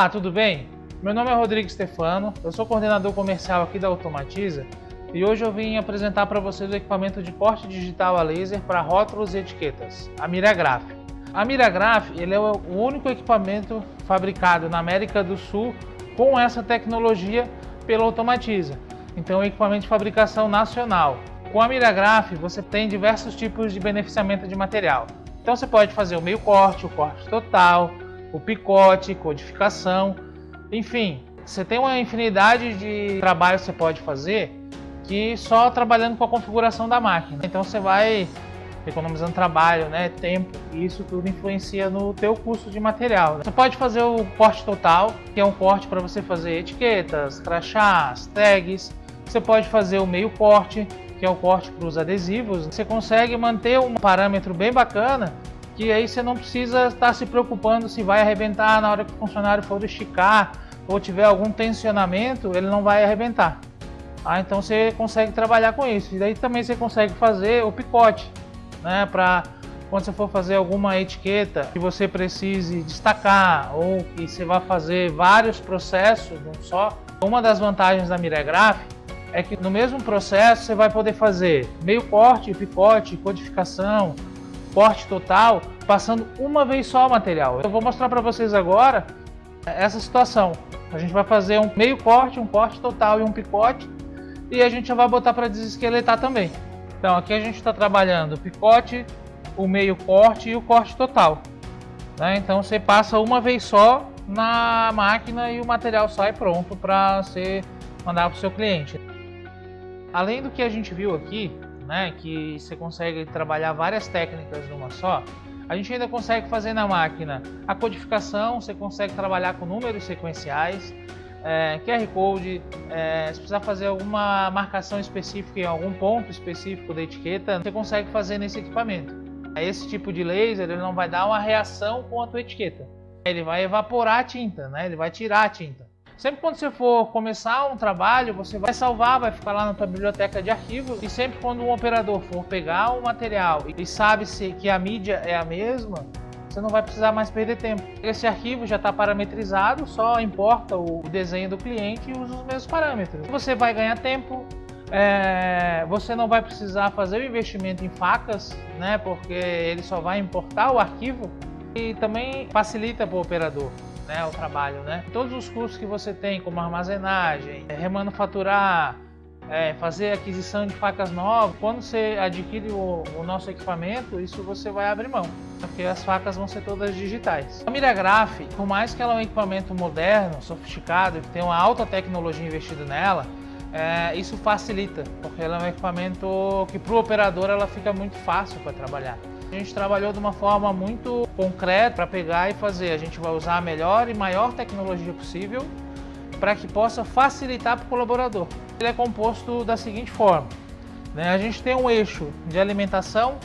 Olá, tudo bem? Meu nome é Rodrigo Stefano, eu sou coordenador comercial aqui da Automatiza e hoje eu vim apresentar para vocês o equipamento de corte digital a laser para rótulos e etiquetas, a Miragraph. A Miragraph ele é o único equipamento fabricado na América do Sul com essa tecnologia pela Automatiza. Então é um equipamento de fabricação nacional. Com a Miragraph você tem diversos tipos de beneficiamento de material. Então você pode fazer o meio corte, o corte total, o picote, codificação, enfim, você tem uma infinidade de trabalhos que você pode fazer que só trabalhando com a configuração da máquina. Então você vai economizando trabalho, né, tempo, e isso tudo influencia no teu custo de material. Você pode fazer o corte total, que é um corte para você fazer etiquetas, crachás, tags. Você pode fazer o meio corte, que é o corte para os adesivos. Você consegue manter um parâmetro bem bacana que aí você não precisa estar se preocupando se vai arrebentar na hora que o funcionário for esticar ou tiver algum tensionamento, ele não vai arrebentar. Ah, então você consegue trabalhar com isso. E daí também você consegue fazer o picote, né, para quando você for fazer alguma etiqueta que você precise destacar ou que você vai fazer vários processos, não só. Uma das vantagens da Miregraph é que no mesmo processo você vai poder fazer meio corte, picote, codificação, corte total, passando uma vez só o material. Eu vou mostrar para vocês agora essa situação. A gente vai fazer um meio corte, um corte total e um picote e a gente já vai botar para desesqueletar também. Então aqui a gente está trabalhando o picote, o meio corte e o corte total. Né? Então você passa uma vez só na máquina e o material sai pronto para você mandar para o seu cliente. Além do que a gente viu aqui, né, que você consegue trabalhar várias técnicas numa só, a gente ainda consegue fazer na máquina a codificação, você consegue trabalhar com números sequenciais, é, QR Code, é, se precisar fazer alguma marcação específica em algum ponto específico da etiqueta, você consegue fazer nesse equipamento. Esse tipo de laser ele não vai dar uma reação com a tua etiqueta, ele vai evaporar a tinta, né? ele vai tirar a tinta. Sempre quando você for começar um trabalho, você vai salvar, vai ficar lá na tua biblioteca de arquivos e sempre quando um operador for pegar o material e sabe se que a mídia é a mesma, você não vai precisar mais perder tempo. Esse arquivo já está parametrizado, só importa o desenho do cliente e usa os mesmos parâmetros. Você vai ganhar tempo, é, você não vai precisar fazer o investimento em facas, né, porque ele só vai importar o arquivo e também facilita para o operador né, trabalho. Né? Todos os custos que você tem, como armazenagem, é, remanufaturar, é, fazer aquisição de facas novas, quando você adquire o, o, nosso equipamento, isso você vai abrir mão, porque as facas vão ser todas digitais. A Miragraph, por mais que ela é um equipamento moderno, sofisticado, que tem uma alta tecnologia investida nela, é, isso facilita, porque ela é um equipamento que para o operador ela fica muito fácil para trabalhar. A gente trabalhou de uma forma muito concreta para pegar e fazer. A gente vai usar a melhor e maior tecnologia possível para que possa facilitar para o colaborador. Ele é composto da seguinte forma. Né? A gente tem um eixo de alimentação,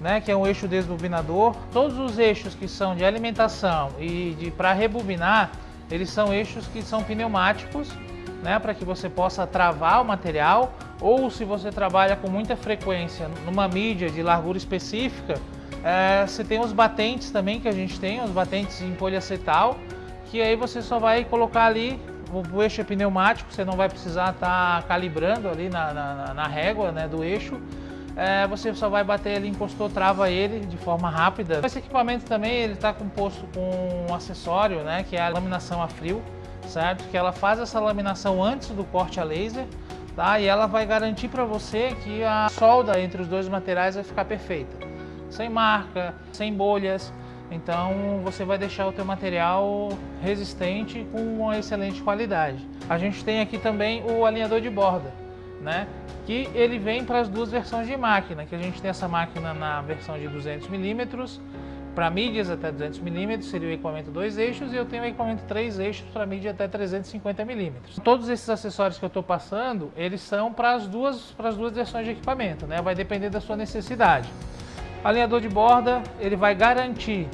né, que é um eixo desbobinador. Todos os eixos que são de alimentação e de para rebobinar, eles são eixos que são pneumáticos, né, para que você possa travar o material ou se você trabalha com muita frequência numa mídia de largura específica, é, você tem os batentes também que a gente tem, os batentes em poliacetal, que aí você só vai colocar ali, o eixo é pneumático, você não vai precisar estar tá calibrando ali na, na, na régua né, do eixo, é, você só vai bater ele, encostou, trava ele de forma rápida. Esse equipamento também ele está composto com um acessório, né, que é a laminação a frio, certo? Que ela faz essa laminação antes do corte a laser, tá? E ela vai garantir para você que a solda entre os dois materiais vai ficar perfeita, sem marca, sem bolhas. Então você vai deixar o teu material resistente com uma excelente qualidade. A gente tem aqui também o alinhador de borda, né? Que ele vem para as duas versões de máquina, que a gente tem essa máquina na versão de 200 milímetros para mídias até 200mm seria o equipamento dois eixos e eu tenho o equipamento três eixos para mídia até 350mm. Todos esses acessórios que eu estou passando, eles são para as duas, para as duas versões de equipamento, né? vai depender da sua necessidade. Alinhador de borda, ele vai garantir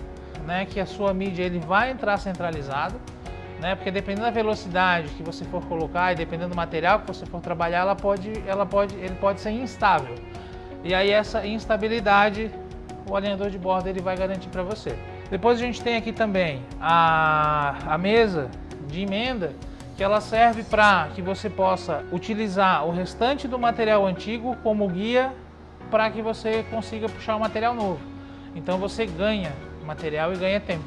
né, que a sua mídia ele vai entrar centralizado, né? Porque dependendo da velocidade que você for colocar e dependendo do material que você for trabalhar, ela pode, ela pode, ele pode ser instável. E aí essa instabilidade o alinhador de borda ele vai garantir para você. Depois a gente tem aqui também a, a mesa de emenda que ela serve para que você possa utilizar o restante do material antigo como guia para que você consiga puxar o material novo. Então você ganha material e ganha tempo.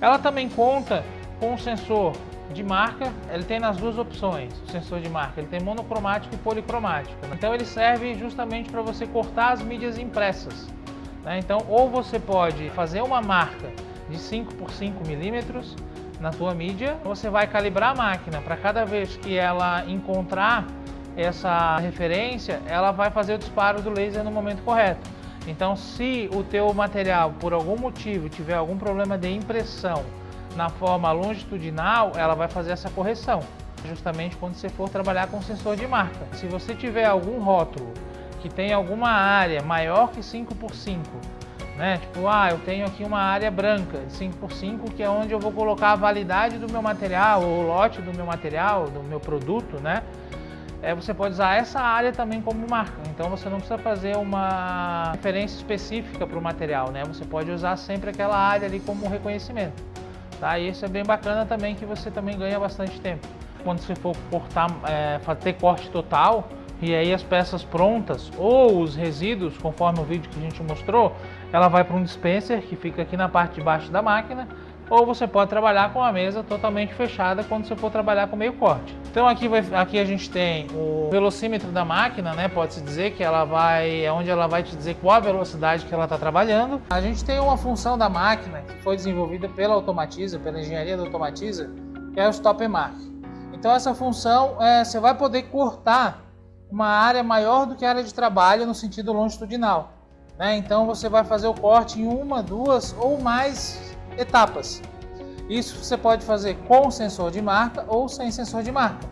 Ela também conta com um sensor de marca, ele tem nas duas opções, o sensor de marca, ele tem monocromático e policromático. Então ele serve justamente para você cortar as mídias impressas. Né? Então ou você pode fazer uma marca de 5 por 5 milímetros na tua mídia, você vai calibrar a máquina para cada vez que ela encontrar essa referência, ela vai fazer o disparo do laser no momento correto. Então, se o teu material, por algum motivo, tiver algum problema de impressão na forma longitudinal, ela vai fazer essa correção, justamente quando você for trabalhar com sensor de marca. Se você tiver algum rótulo que tem alguma área maior que 5 por 5 né? Tipo, ah, eu tenho aqui uma área branca de 5x5 que é onde eu vou colocar a validade do meu material, ou o lote do meu material, do meu produto, né? É, você pode usar essa área também como marca, então você não precisa fazer uma referência específica para o material, né? Você pode usar sempre aquela área ali como reconhecimento, tá? E isso é bem bacana também que você também ganha bastante tempo. Quando você for cortar, é, ter corte total, e aí as peças prontas ou os resíduos, conforme o vídeo que a gente mostrou, ela vai para um dispenser que fica aqui na parte de baixo da máquina, ou você pode trabalhar com a mesa totalmente fechada quando você for trabalhar com meio corte. Então aqui, vai, aqui a gente tem o velocímetro da máquina, né? Pode-se dizer que ela vai, é onde ela vai te dizer qual a velocidade que ela está trabalhando. A gente tem uma função da máquina que foi desenvolvida pela Automatiza, pela engenharia da Automatiza, que é o Stop Mark. Então essa função, é, você vai poder cortar uma área maior do que a área de trabalho no sentido longitudinal. Né? Então você vai fazer o corte em uma, duas ou mais etapas. Isso você pode fazer com sensor de marca ou sem sensor de marca.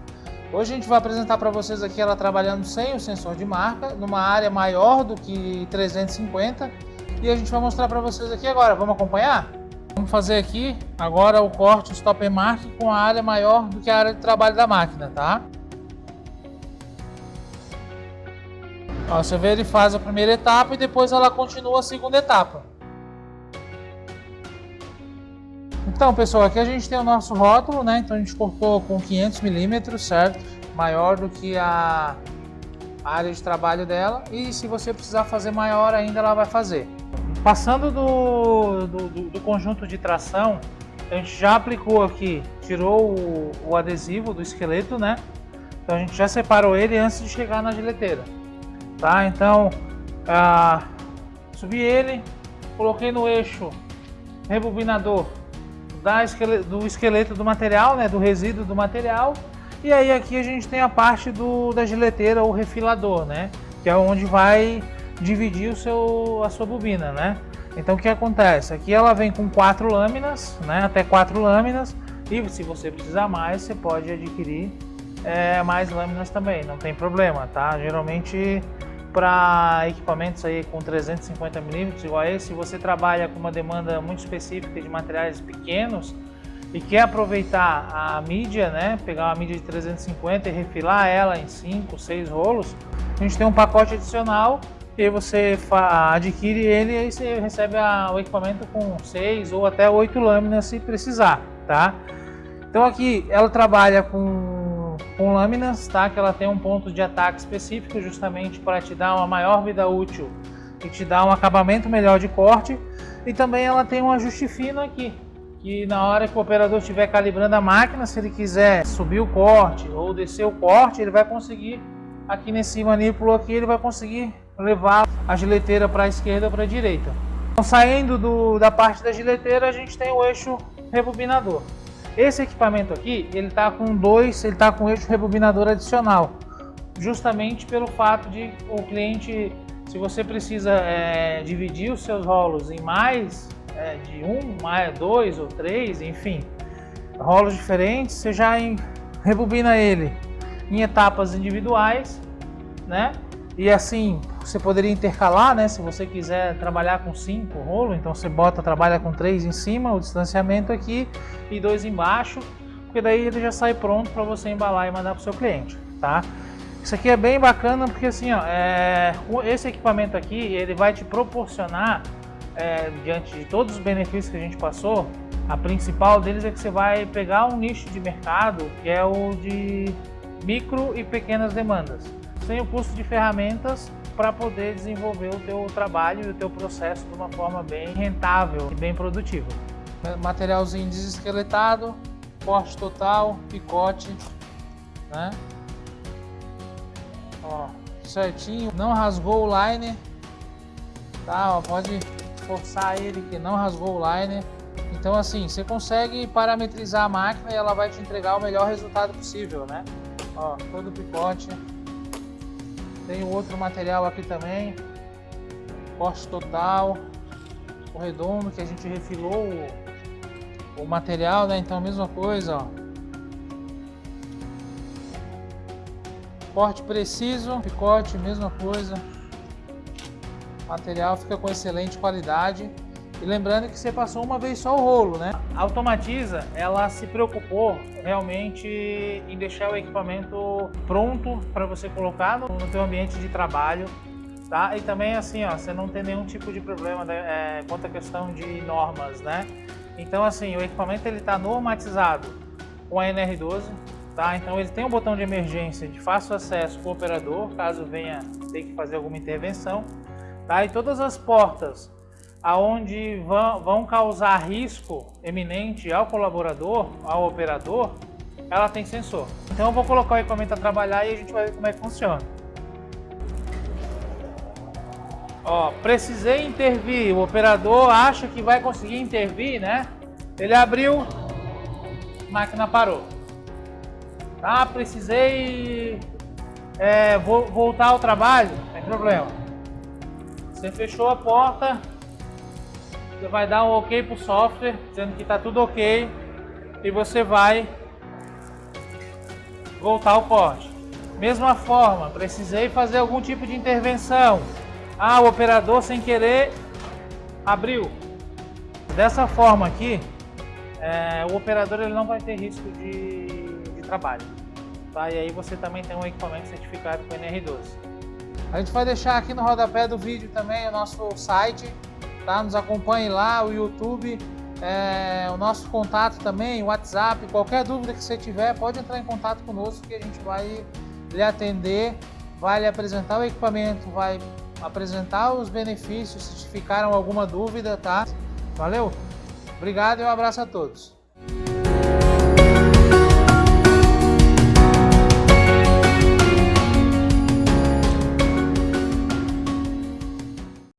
Hoje a gente vai apresentar para vocês aqui ela trabalhando sem o sensor de marca, numa área maior do que 350 e a gente vai mostrar para vocês aqui agora. Vamos acompanhar? Vamos fazer aqui agora o corte stop mark com a área maior do que a área de trabalho da máquina, tá? Ó, você vê, ele faz a primeira etapa e depois ela continua a segunda etapa. Então, pessoal, aqui a gente tem o nosso rótulo, né? Então a gente cortou com 500 milímetros, certo? Maior do que a área de trabalho dela. E se você precisar fazer maior ainda, ela vai fazer. Passando do, do, do conjunto de tração, a gente já aplicou aqui, tirou o, o adesivo do esqueleto, né? Então a gente já separou ele antes de chegar na gileteira tá? Então, ah, subi ele, coloquei no eixo rebobinador da esqueleto, do esqueleto do material, né, do resíduo do material, e aí aqui a gente tem a parte do, da gileteira ou refilador, né, que é onde vai dividir o seu, a sua bobina, né. Então o que acontece? Aqui ela vem com quatro lâminas, né, até quatro lâminas, e se você precisar mais, você pode adquirir é, mais lâminas também, não tem problema, tá? Geralmente para equipamentos aí com 350 milímetros igual a esse, se você trabalha com uma demanda muito específica de materiais pequenos e quer aproveitar a mídia, né, pegar uma mídia de 350 e refilar ela em 5, 6 rolos, a gente tem um pacote adicional e você adquire ele e você recebe a, o equipamento com 6 ou até 8 lâminas se precisar, tá? Então aqui ela trabalha com com lâminas, tá? Que ela tem um ponto de ataque específico justamente para te dar uma maior vida útil e te dar um acabamento melhor de corte. E também ela tem um ajuste fino aqui, que na hora que o operador estiver calibrando a máquina, se ele quiser subir o corte ou descer o corte, ele vai conseguir, aqui nesse manípulo aqui, ele vai conseguir levar a gileteira para a esquerda ou para a direita. Então, saindo do, da parte da gileteira, a gente tem o eixo rebobinador. Esse equipamento aqui, ele está com dois, ele está com eixo rebobinador adicional, justamente pelo fato de o cliente, se você precisa é, dividir os seus rolos em mais é, de um, mais dois ou três, enfim, rolos diferentes, você já em, rebobina ele em etapas individuais, né? E assim, você poderia intercalar, né? Se você quiser trabalhar com cinco rolos, então você bota, trabalha com três em cima, o distanciamento aqui e dois embaixo, porque daí ele já sai pronto para você embalar e mandar para o seu cliente, tá? Isso aqui é bem bacana porque assim, ó, é, esse equipamento aqui, ele vai te proporcionar, é, diante de todos os benefícios que a gente passou, A principal deles é que você vai pegar um nicho de mercado que é o de micro e pequenas demandas, sem o custo de ferramentas para poder desenvolver o teu trabalho e o teu processo de uma forma bem rentável e bem produtiva. Materialzinho desesqueletado, corte total, picote, né? Ó, certinho, não rasgou o liner, tá? Ó, pode forçar ele que não rasgou o liner. Então assim, você consegue parametrizar a máquina e ela vai te entregar o melhor resultado possível, né? Ó, todo o picote. Tem outro material aqui também. Corte total. O redondo que a gente refilou o, o material, né? Então mesma coisa, ó. Corte preciso, picote, mesma coisa. O material fica com excelente qualidade. E lembrando que você passou uma vez só o rolo, né? A Automatiza, ela se preocupou realmente em deixar o equipamento pronto para você colocar no, no teu ambiente de trabalho, tá? E também assim, ó, você não tem nenhum tipo de problema é, quanto à questão de normas, né? Então assim, o equipamento ele está normatizado com a NR12, tá? Então ele tem um botão de emergência de fácil acesso para o operador, caso venha ter que fazer alguma intervenção. Tá? E todas as portas aonde vão, vão causar risco eminente ao colaborador, ao operador, ela tem sensor. Então eu vou colocar o equipamento a trabalhar e a gente vai ver como é que funciona. Ó, precisei intervir, o operador acha que vai conseguir intervir, né? Ele abriu, máquina parou. Tá, precisei é, voltar ao trabalho, não tem problema. Você fechou a porta, você vai dar um ok para o software, dizendo que está tudo ok, e você vai voltar ao corte. Mesma forma, precisei fazer algum tipo de intervenção. Ah, o operador sem querer abriu. Dessa forma aqui, é, o operador ele não vai ter risco de, de trabalho. Tá? E aí você também tem um equipamento certificado com NR12. A gente vai deixar aqui no rodapé do vídeo também o nosso site, tá? Nos acompanhe lá, o YouTube, é, o nosso contato também, o WhatsApp, qualquer dúvida que você tiver, pode entrar em contato conosco que a gente vai lhe atender, vai lhe apresentar o equipamento, vai apresentar os benefícios, se ficaram alguma dúvida, tá? Valeu? Obrigado e um abraço a todos.